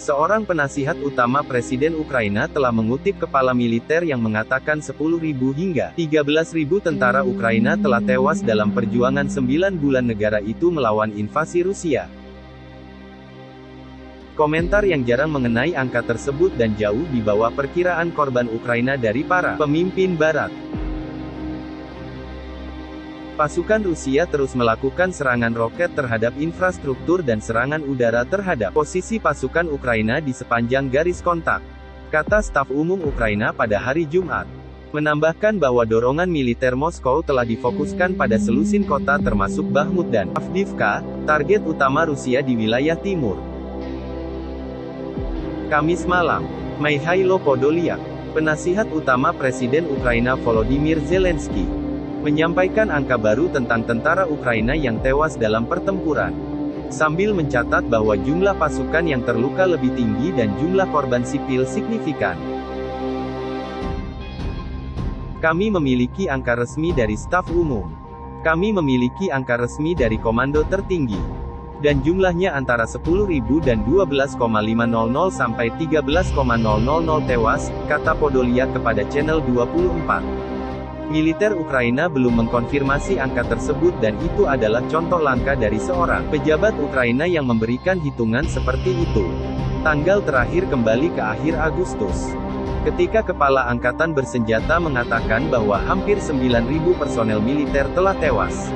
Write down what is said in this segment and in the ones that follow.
Seorang penasihat utama Presiden Ukraina telah mengutip kepala militer yang mengatakan 10.000 hingga 13.000 tentara Ukraina telah tewas dalam perjuangan 9 bulan negara itu melawan invasi Rusia. Komentar yang jarang mengenai angka tersebut dan jauh di bawah perkiraan korban Ukraina dari para pemimpin Barat. Pasukan Rusia terus melakukan serangan roket terhadap infrastruktur dan serangan udara terhadap posisi pasukan Ukraina di sepanjang garis kontak. Kata staf umum Ukraina pada hari Jumat. Menambahkan bahwa dorongan militer Moskow telah difokuskan pada selusin kota termasuk Bahmut dan Avdiivka, target utama Rusia di wilayah timur. Kamis malam, Mikhailo Podolyak, penasihat utama Presiden Ukraina Volodymyr Zelensky, menyampaikan angka baru tentang tentara Ukraina yang tewas dalam pertempuran. Sambil mencatat bahwa jumlah pasukan yang terluka lebih tinggi dan jumlah korban sipil signifikan. Kami memiliki angka resmi dari staf umum. Kami memiliki angka resmi dari komando tertinggi. Dan jumlahnya antara 10.000 dan 12,500 sampai 13,000 tewas, kata Podolia kepada channel 24. Militer Ukraina belum mengkonfirmasi angka tersebut dan itu adalah contoh langka dari seorang pejabat Ukraina yang memberikan hitungan seperti itu. Tanggal terakhir kembali ke akhir Agustus. Ketika Kepala Angkatan Bersenjata mengatakan bahwa hampir 9.000 personel militer telah tewas.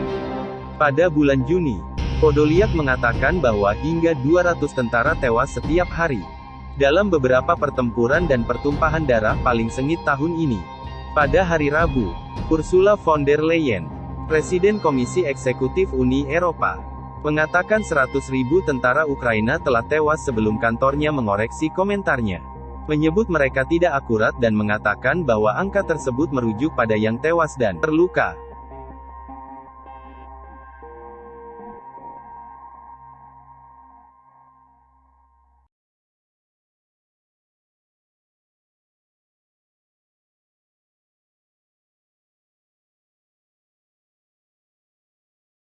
Pada bulan Juni, Podolyak mengatakan bahwa hingga 200 tentara tewas setiap hari. Dalam beberapa pertempuran dan pertumpahan darah paling sengit tahun ini. Pada hari Rabu, Ursula von der Leyen, Presiden Komisi Eksekutif Uni Eropa, mengatakan 100.000 tentara Ukraina telah tewas sebelum kantornya mengoreksi komentarnya. Menyebut mereka tidak akurat dan mengatakan bahwa angka tersebut merujuk pada yang tewas dan terluka.